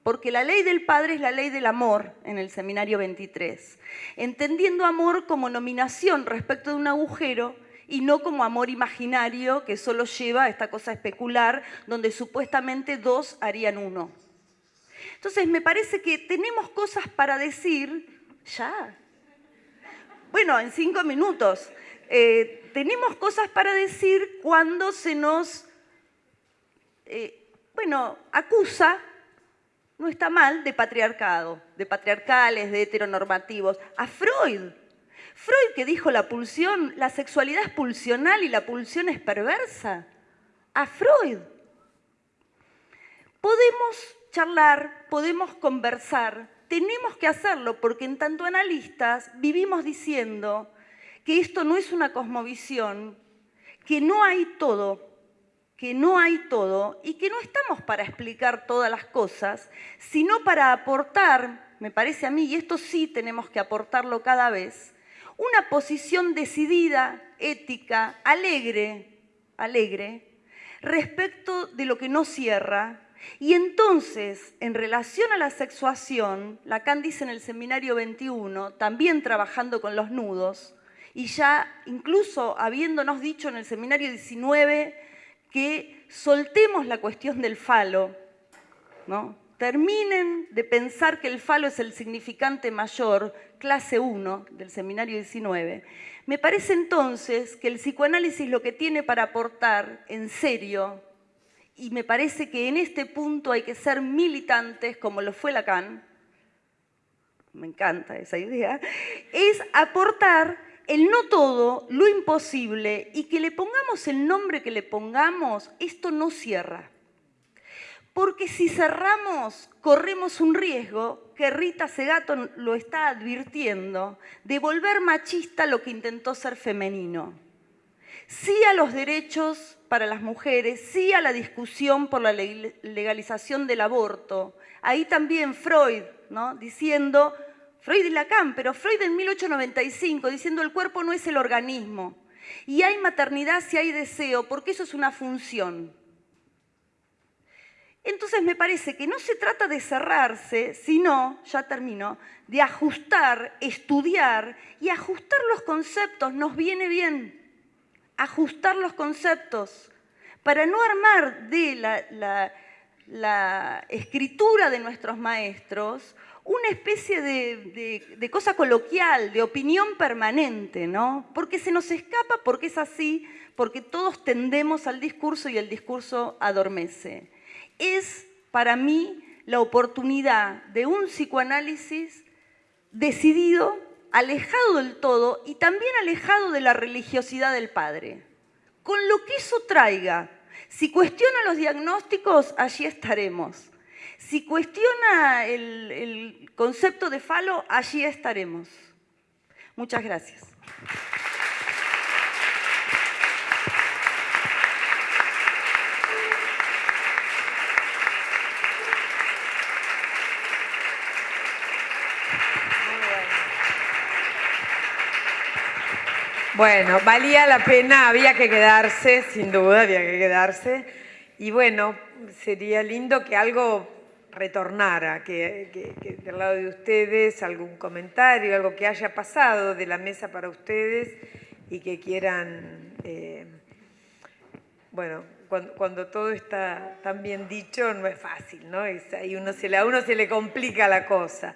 Porque la ley del padre es la ley del amor en el seminario 23, entendiendo amor como nominación respecto de un agujero y no como amor imaginario que solo lleva a esta cosa especular donde supuestamente dos harían uno. Entonces me parece que tenemos cosas para decir ya. Bueno, en cinco minutos. Eh, tenemos cosas para decir cuando se nos, eh, bueno, acusa, no está mal, de patriarcado, de patriarcales, de heteronormativos. A Freud Freud que dijo la pulsión, la sexualidad es pulsional y la pulsión es perversa. A Freud. Podemos charlar, podemos conversar, tenemos que hacerlo porque en tanto analistas vivimos diciendo que esto no es una cosmovisión, que no hay todo, que no hay todo y que no estamos para explicar todas las cosas, sino para aportar, me parece a mí, y esto sí tenemos que aportarlo cada vez, una posición decidida, ética, alegre, alegre, respecto de lo que no cierra. Y entonces, en relación a la sexuación, Lacan dice en el seminario 21, también trabajando con los nudos, y ya incluso habiéndonos dicho en el seminario 19 que soltemos la cuestión del falo, ¿no? terminen de pensar que el falo es el significante mayor, clase 1 del seminario 19, me parece entonces que el psicoanálisis lo que tiene para aportar en serio, y me parece que en este punto hay que ser militantes, como lo fue Lacan, me encanta esa idea, es aportar el no todo, lo imposible, y que le pongamos el nombre que le pongamos, esto no cierra. Porque si cerramos, corremos un riesgo, que Rita Segato lo está advirtiendo, de volver machista lo que intentó ser femenino. Sí a los derechos para las mujeres, sí a la discusión por la legalización del aborto. Ahí también Freud, ¿no? diciendo, Freud y Lacan, pero Freud en 1895, diciendo el cuerpo no es el organismo. Y hay maternidad si hay deseo, porque eso es una función. Entonces me parece que no se trata de cerrarse, sino, ya termino, de ajustar, estudiar y ajustar los conceptos. Nos viene bien ajustar los conceptos para no armar de la, escritura de nuestros maestros una especie de, cosa coloquial, de opinión permanente, ¿no? Porque se nos escapa, porque es así, porque todos tendemos al discurso y el discurso adormece es para mí la oportunidad de un psicoanálisis decidido, alejado del todo y también alejado de la religiosidad del padre. Con lo que eso traiga, si cuestiona los diagnósticos, allí estaremos. Si cuestiona el, concepto de falo, allí estaremos. Muchas gracias. Bueno, valía la pena, había que quedarse, sin duda había que quedarse. Y bueno, sería lindo que algo retornara, que, del lado de ustedes algún comentario, algo que haya pasado de la mesa para ustedes y que quieran, eh, bueno, cuando, todo está tan bien dicho no es fácil, ¿no? ahí uno se, a uno se le complica la cosa.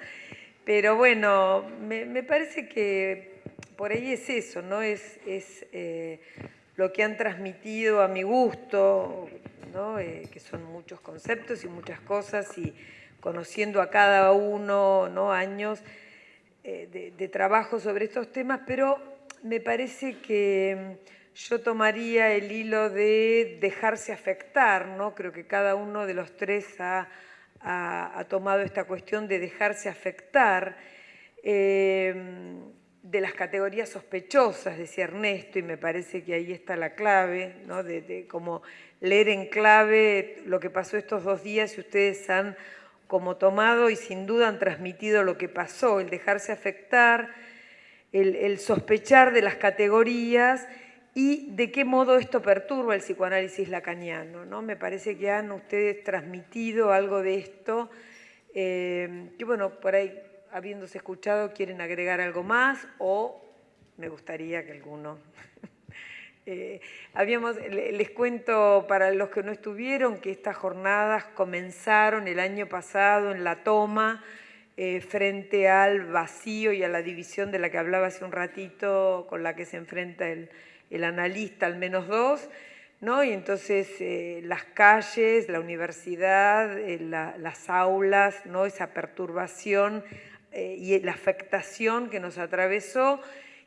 Pero bueno, me parece que por ahí es eso, ¿no? Es, eh, lo que han transmitido a mi gusto, eh, que son muchos conceptos y muchas cosas, y conociendo a cada uno ¿no? años eh, de, trabajo sobre estos temas, pero me parece que mm, yo tomaría el hilo de dejarse afectar, ¿no? creo que cada uno de los tres ha, tomado esta cuestión de dejarse afectar de las categorías sospechosas, decía Ernesto, y me parece que ahí está la clave, ¿no? de, como leer en clave lo que pasó estos dos días y ustedes han como tomado y sin duda han transmitido lo que pasó, el dejarse afectar, el, sospechar de las categorías y de qué modo esto perturba el psicoanálisis lacaniano. ¿no? Me parece que han ustedes transmitido algo de esto, eh, que bueno, por ahí habiéndose escuchado quieren agregar algo más o me gustaría que alguno... Eh, habíamos, les cuento para los que no estuvieron que estas jornadas comenzaron el año pasado en la toma eh, frente al vacío y a la división de la que hablaba hace un ratito, con la que se enfrenta el, analista, al menos dos, ¿no? y entonces eh, las calles, la universidad, las aulas, ¿no? esa perturbación y la afectación que nos atravesó,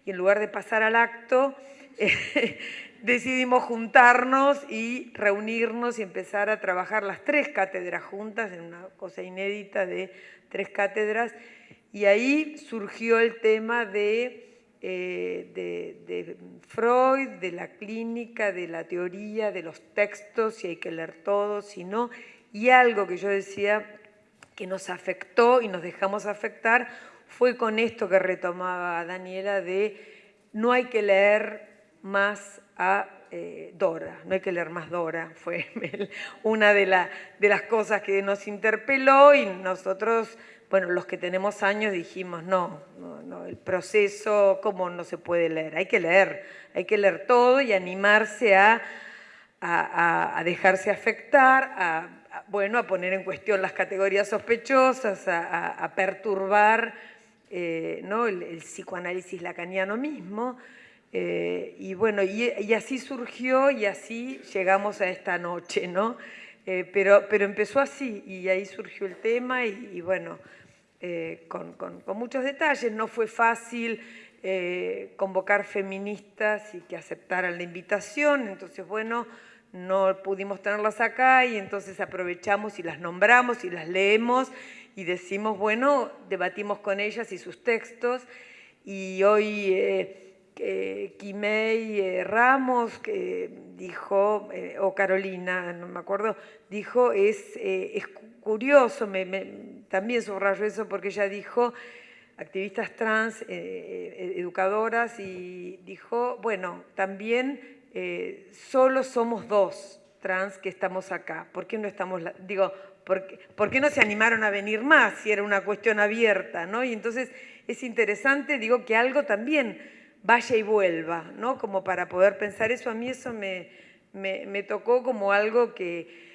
y en lugar de pasar al acto, decidimos juntarnos y reunirnos y empezar a trabajar las tres cátedras juntas, en una cosa inédita de tres cátedras, y ahí surgió el tema de, eh, de, Freud, de la clínica, de la teoría, de los textos, si hay que leer todo, si no, y algo que yo decía que nos afectó y nos dejamos afectar fue con esto que retomaba Daniela de no hay que leer más a eh, Dora, no hay que leer más Dora, fue una de, las cosas que nos interpeló y nosotros, bueno, los que tenemos años dijimos, no, no, el proceso, ¿cómo no se puede leer? Hay que leer, hay que leer todo y animarse a, a, dejarse afectar, a, bueno, a poner en cuestión las categorías sospechosas, a, perturbar eh, ¿no? el, psicoanálisis lacaniano mismo, eh, y bueno, y, así surgió y así llegamos a esta noche, ¿no? Eh, pero, pero empezó así y ahí surgió el tema y, bueno, eh, con, con, muchos detalles. No fue fácil convocar feministas y que aceptaran la invitación, entonces bueno, no pudimos tenerlas acá y entonces aprovechamos y las nombramos y las leemos y decimos, bueno, debatimos con ellas y sus textos. Y hoy eh, Quimei Ramos, que dijo, eh, o Carolina, no me acuerdo, dijo, es, eh, es curioso, me, también subrayo eso porque ella dijo, activistas trans, educadoras, y dijo, bueno, también solo somos dos trans que estamos acá, ¿por qué no estamos, digo, ¿por qué, no se animaron a venir más si era una cuestión abierta? ¿no? Y entonces es interesante, digo, que algo también vaya y vuelva, ¿no? Como para poder pensar eso, a mí eso me, me, tocó como algo que,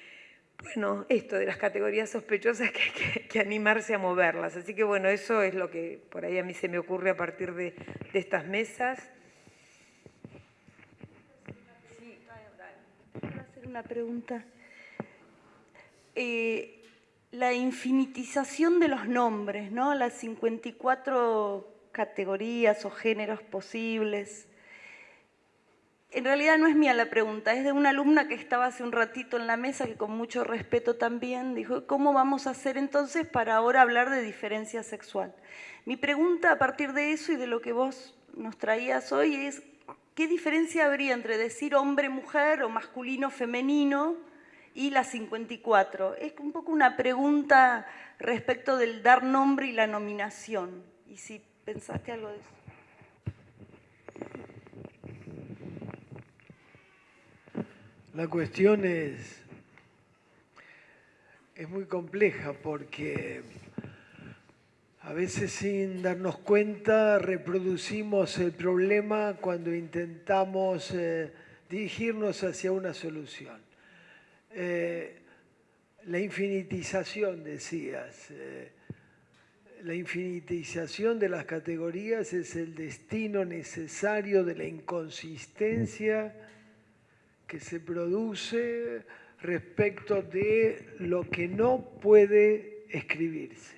bueno, esto de las categorías sospechosas que hay que, animarse a moverlas. Así que bueno, eso es lo que por ahí a mí se me ocurre a partir de, estas mesas. Sí, Quiero hacer pregunta. Eh, la infinitización de los nombres, ¿no? Las 54 categorías o géneros posibles. En realidad no es mía la pregunta, es de una alumna que estaba hace un ratito en la mesa, que con mucho respeto también dijo, ¿cómo vamos a hacer entonces para ahora hablar de diferencia sexual? Mi pregunta a partir de eso y de lo que vos nos traías hoy es, ¿qué diferencia habría entre decir hombre-mujer o masculino-femenino y las 54? Es un poco una pregunta respecto del dar nombre y la nominación. Y si ¿Pensaste algo de eso? La cuestión es, es muy compleja porque a veces sin darnos cuenta reproducimos el problema cuando intentamos eh, dirigirnos hacia una solución. Eh, la infinitización, decías, eh, la infinitización de las categorías es el destino necesario de la inconsistencia que se produce respecto de lo que no puede escribirse.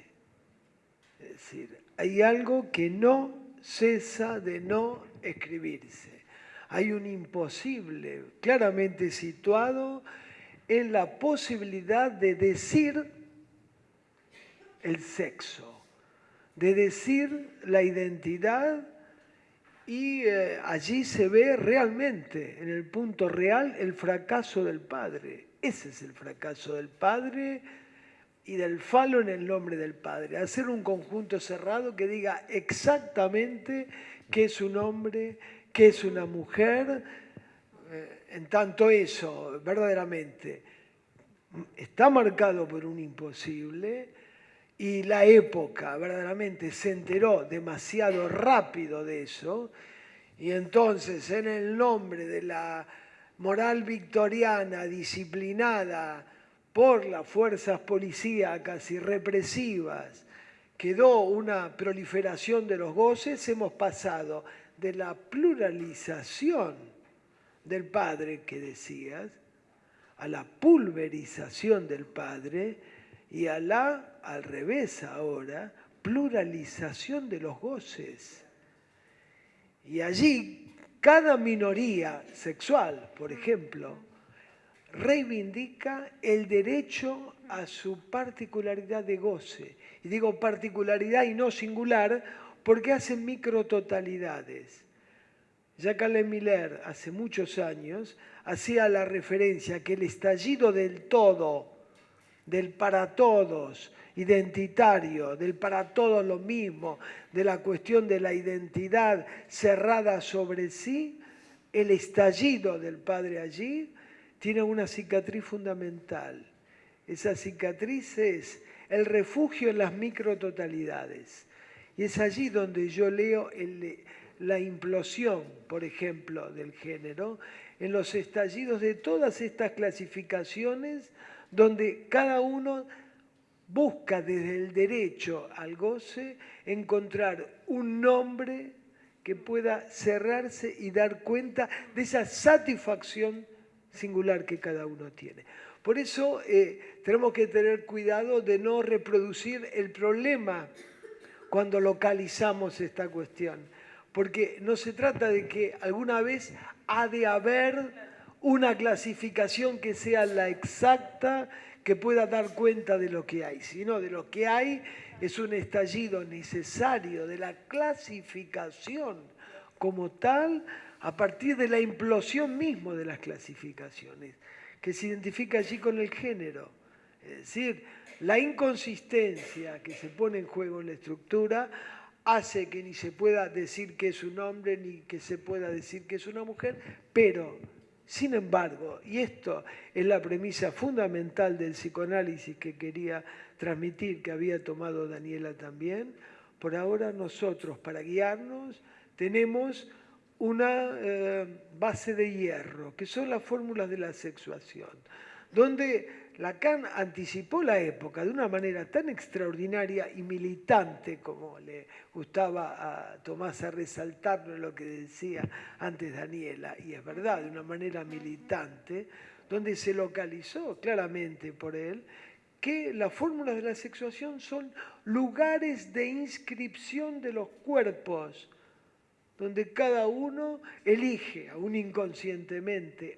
Decir, hay algo que no cesa de no escribirse. Hay un imposible claramente situado en la posibilidad de decir el sexo de decir la identidad y eh, allí se ve realmente, en el punto real, el fracaso del padre. Ese es el fracaso del padre y del falo en el nombre del padre. Hacer un conjunto cerrado que diga exactamente qué es un hombre, qué es una mujer, eh, en tanto eso, verdaderamente, está marcado por un imposible y la época verdaderamente se enteró demasiado rápido de eso y entonces en el nombre de la moral victoriana disciplinada por las fuerzas policíacas y represivas quedó una proliferación de los goces, hemos pasado de la pluralización del Padre que decías, a la pulverización del Padre y a la, al revés ahora, pluralización de los goces. Y allí cada minoría sexual, por ejemplo, reivindica el derecho a su particularidad de goce. Y digo particularidad y no singular porque hacen micrototalidades. Jacques Miller, hace muchos años, hacía la referencia que el estallido del todo, del para todos, identitario, del para todos lo mismo, de la cuestión de la identidad cerrada sobre sí, el estallido del Padre allí tiene una cicatriz fundamental. Esa cicatriz es el refugio en las micrototalidades. Y es allí donde yo leo la implosión, por ejemplo, del género, en los estallidos de todas estas clasificaciones, donde cada uno busca desde el derecho al goce encontrar un nombre que pueda cerrarse y dar cuenta de esa satisfacción singular que cada uno tiene. Por eso eh, tenemos que tener cuidado de no reproducir el problema cuando localizamos esta cuestión, porque no se trata de que alguna vez ha de haber una clasificación que sea la exacta, que pueda dar cuenta de lo que hay, sino de lo que hay es un estallido necesario de la clasificación como tal a partir de la implosión mismo de las clasificaciones, que se identifica allí con el género. Es decir, la inconsistencia que se pone en juego en la estructura hace que ni se pueda decir que es un hombre ni que se pueda decir que es una mujer, pero sin embargo, y esto es la premisa fundamental del psicoanálisis que quería transmitir, que había tomado Daniela también, por ahora nosotros para guiarnos tenemos una eh, base de hierro, que son las fórmulas de la sexuación, donde Lacan anticipó la época de una manera tan extraordinaria y militante, como le gustaba a Tomás a resaltarlo en lo que decía antes Daniela, y es verdad, de una manera militante, donde se localizó claramente por él que las fórmulas de la sexuación son lugares de inscripción de los cuerpos, donde cada uno elige, aún inconscientemente,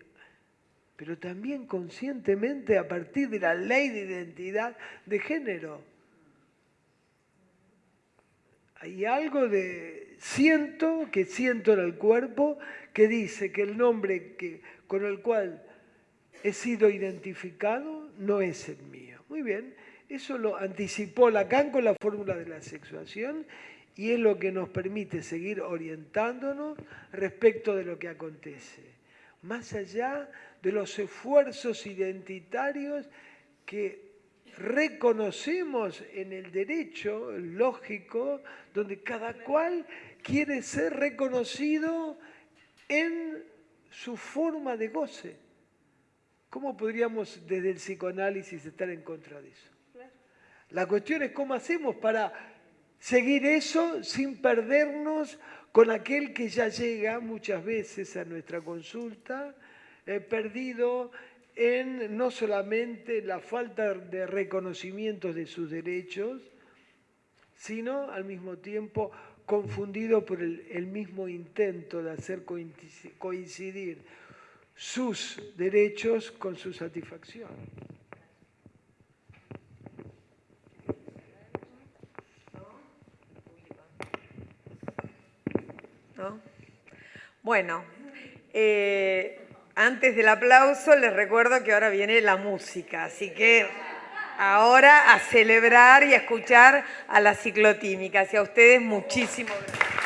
pero también conscientemente a partir de la ley de identidad de género. Hay algo de siento, que siento en el cuerpo, que dice que el nombre que, con el cual he sido identificado no es el mío. Muy bien, eso lo anticipó Lacan con la fórmula de la sexuación y es lo que nos permite seguir orientándonos respecto de lo que acontece. Más allá de los esfuerzos identitarios que reconocemos en el derecho lógico, donde cada cual quiere ser reconocido en su forma de goce. ¿Cómo podríamos desde el psicoanálisis estar en contra de eso? La cuestión es cómo hacemos para seguir eso sin perdernos con aquel que ya llega muchas veces a nuestra consulta, perdido en no solamente la falta de reconocimiento de sus derechos, sino al mismo tiempo confundido por el, el mismo intento de hacer coincidir sus derechos con su satisfacción. ¿No? Bueno, eh, antes del aplauso les recuerdo que ahora viene la música, así que ahora a celebrar y a escuchar a las ciclotímicas y a ustedes muchísimo gracias.